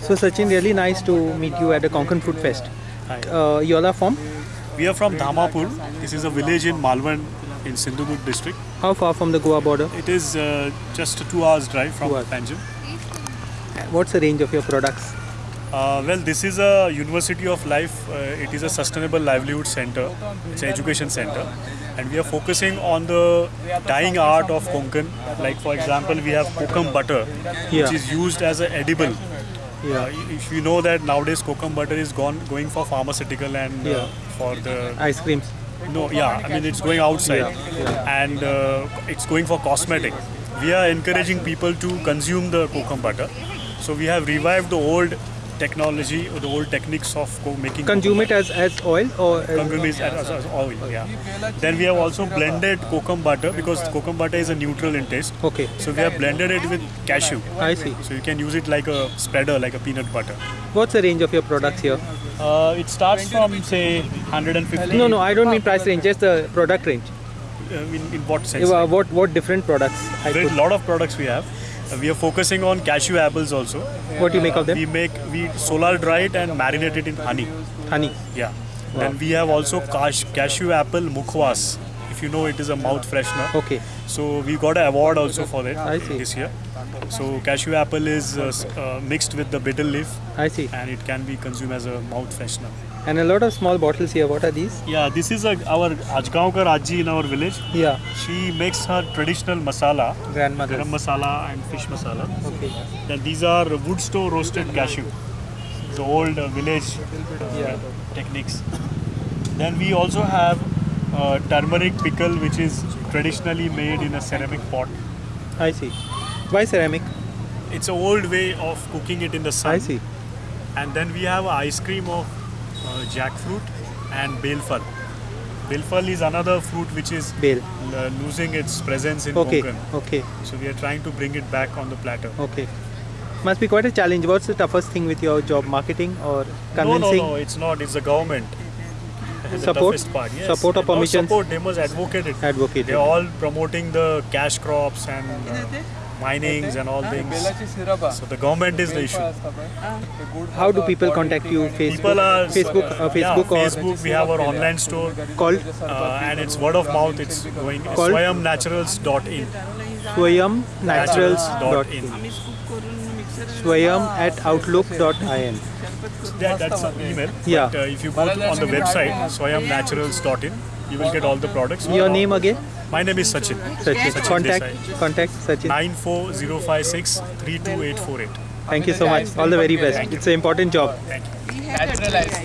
So Sachin, really nice to meet you at the Konkan Fruit Fest. Hi. Uh, you all are from? We are from Dhamapur. This is a village in Malvan in Sindhudurg district. How far from the Goa border? It is uh, just a two hours drive from hours. Panjim. What's the range of your products? Uh, well, this is a University of Life. Uh, it is a sustainable livelihood center. It's an education center. And we are focusing on the dying art of Konkan. Like, for example, we have kokum butter, Yeah. which is used as an edible. Yeah. Uh, if you know that nowadays kokum butter is gone going for pharmaceutical and uh, Yeah. for the Ice creams. No, yeah, I mean it's going outside and uh, it's going for cosmetic. We are encouraging people to consume the kokum butter. So we have revived the old technology, or the old techniques of making Consume it as, as oil or as, Consume it as, as oil, yeah. Then we have also blended kokum butter because kokum butter is a neutral in taste. Okay. So we have blended it with cashew. I see. So you can use it like a spreader, like a peanut butter. What's the range of your products here? Uh, it starts from say 150. No, no, I don't mean price range, just the product range. Uh, in, in what sense? Uh, what what different products? I There is a lot of products we have. Uh, we are focusing on cashew apples also. what do you make of them? We make we solar dry it and marinate it in honey. Honey. Yeah. and we have also cash, cashew apple mukhwas. If you know, it is a mouth freshener. Okay. So we got an award also for it I see. this year. So cashew apple is uh, uh, mixed with the betel leaf I see. and it can be consumed as a mouth freshener. And a lot of small bottles here. What are these? Yeah, this is a, our Ajgaonkar Aji in our village. Yeah. She makes her traditional masala, Grandmother. garam masala and fish masala. Okay. Then these are wood store roasted cashew. The old uh, village uh, Yeah. techniques. Then we also have uh, turmeric pickle, which is traditionally made in a ceramic pot. I see. Why ceramic? It's an old way of cooking it in the sun. I see. And then we have ice cream of uh, jackfruit and belfal. Belfal is another fruit which is Bael. uh, losing its presence in Okay. Konkan. Okay. So we are trying to bring it back on the platter. Okay. Must be quite a challenge. What's the toughest thing with your job? Marketing or convincing? No, no, no, it's not. It's the government. The Support? toughest part, yes. Support or Not permissions? Support. They must advocate it. Advocate They're all promoting the cash crops and uh, minings and all things. So the government is the issue. How do people contact you? Facebook, People are Facebook, uh, Facebook yeah, or Facebook. We have our online store, called uh, and it's word of mouth. It's going Called? swayamnaturals.in. Swayam Naturals. Dot in. in. Swayam at outlook.in. That, that's an email. Yeah. But, uh, if you go on the website swayamnaturals.in, you will get all the products. Your name again? My name is Sachin. Sachin. Sachin Contact, Desai. contact Sachin. 94056 32848. Thank you so much. All the very best. It's an important job. Thank you. Natural ice